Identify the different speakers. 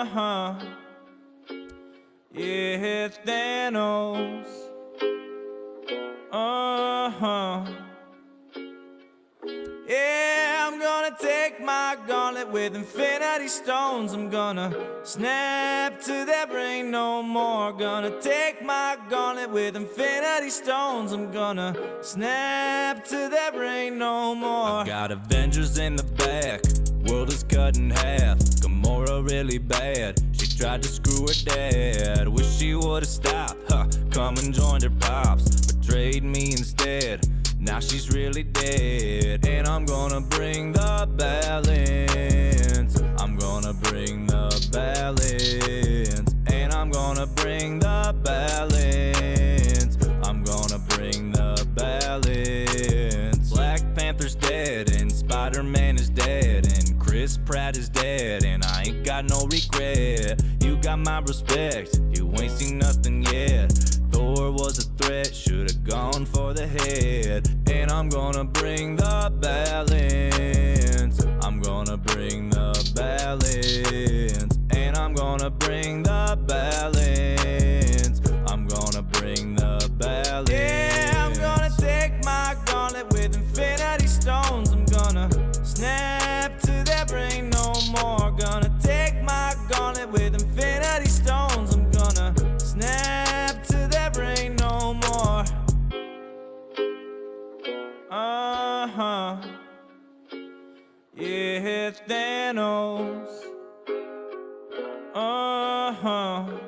Speaker 1: Uh-huh. Yeah, Thanos. Uh-huh. Yeah, I'm gonna take my gauntlet with infinity stones. I'm gonna snap to their brain no more. Gonna take my gauntlet with infinity stones. I'm gonna snap to their brain no more. I got Avengers in the back, world is cut in half. Really bad. She tried to screw her dad. Wish she would've stopped. Huh, come and joined her pops. Betrayed me instead. Now she's really dead. And I'm gonna bring the balance. I'm gonna bring the balance. And I'm gonna bring the balance. I'm gonna bring the balance. Black Panther's dead and Spider-Man is dead and Chris Pratt is dead and I ain't got no regret. You got my respect, you ain't seen nothing yet. Thor was a threat, should've gone for the head. And I'm gonna bring the balance. I'm gonna bring the balance. And I'm gonna bring the balance. I'm gonna bring the balance. infinity stones I'm gonna snap to their brain no more. Uh-huh. Yeah, Thanos. Uh-huh.